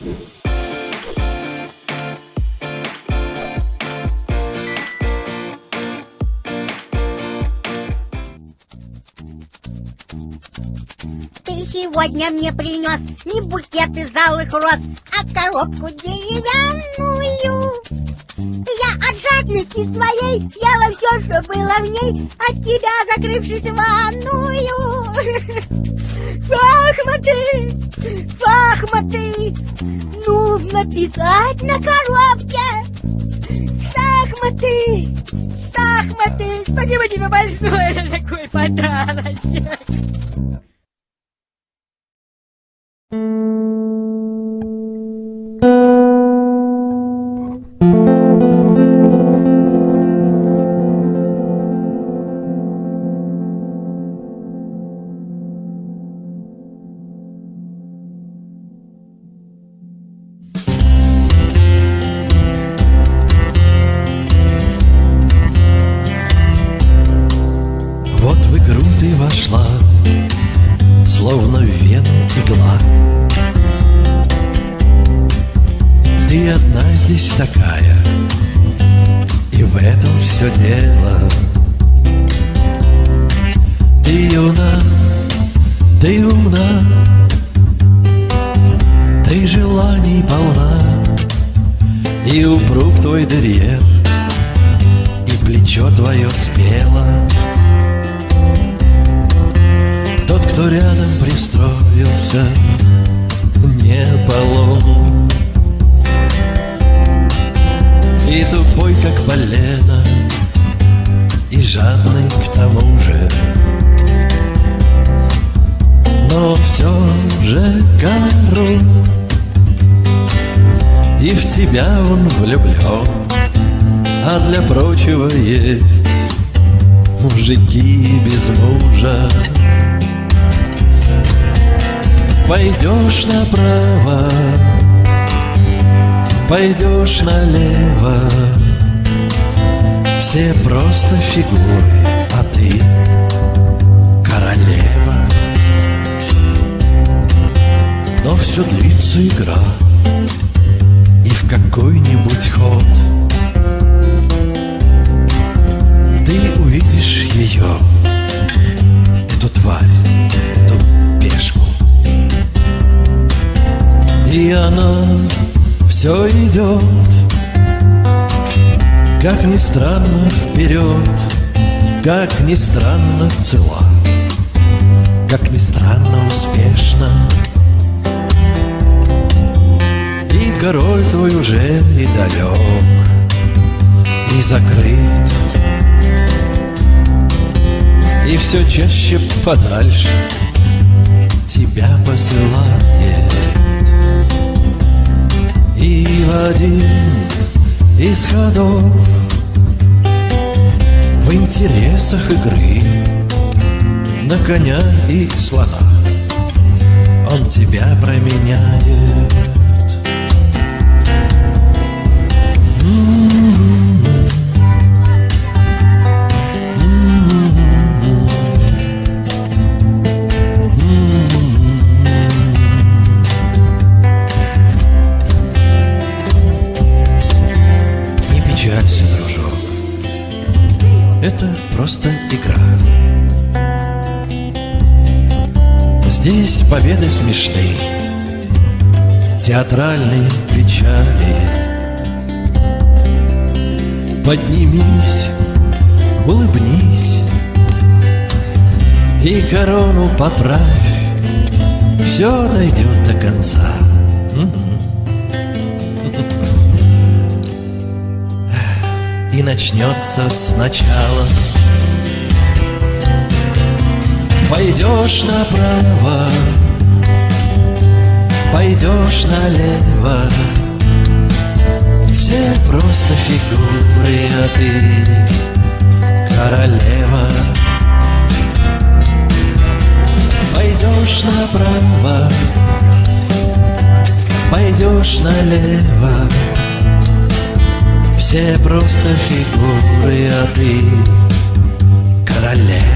Ты сегодня мне принес не букет из алых роз, а коробку деревянную. Я от жадности своей ела все, что было в ней, от тебя закрывшись в ванную. Шахматы, шахматы, нужно писать на коробке. Шахматы, шахматы. Спасибо тебе большое за такой подарок. Ты вошла, словно в вену игла. Ты одна здесь такая, и в этом все дело. Ты юна, ты умна, ты желаний полна, и упруг твой дерьер, и плечо твое спело. Кто рядом пристроился, не полон И тупой, как полено, и жадный к тому же. Но все же король, и в тебя он влюблен А для прочего есть мужики без мужа Пойдешь направо, пойдешь налево. Все просто фигуры, а ты королева. Но все длится игра И в какой-нибудь ход Ты увидишь ее все идет, как ни странно вперед, как ни странно цела, как ни странно успешно. И король твой уже и далек, и закрыт, и все чаще подальше тебя посылает. И один из ходов. В интересах игры На коня и слона Он тебя променяет Печалься, дружок. Это просто игра. Здесь победы смешны. Театральные печали. Поднимись, улыбнись. И корону поправь. Все дойдет до конца. И начнется сначала. Пойдешь направо, пойдешь налево, все просто фигуры, а ты королева. Пойдешь направо, пойдешь налево, все просто фигуры, а ты королева.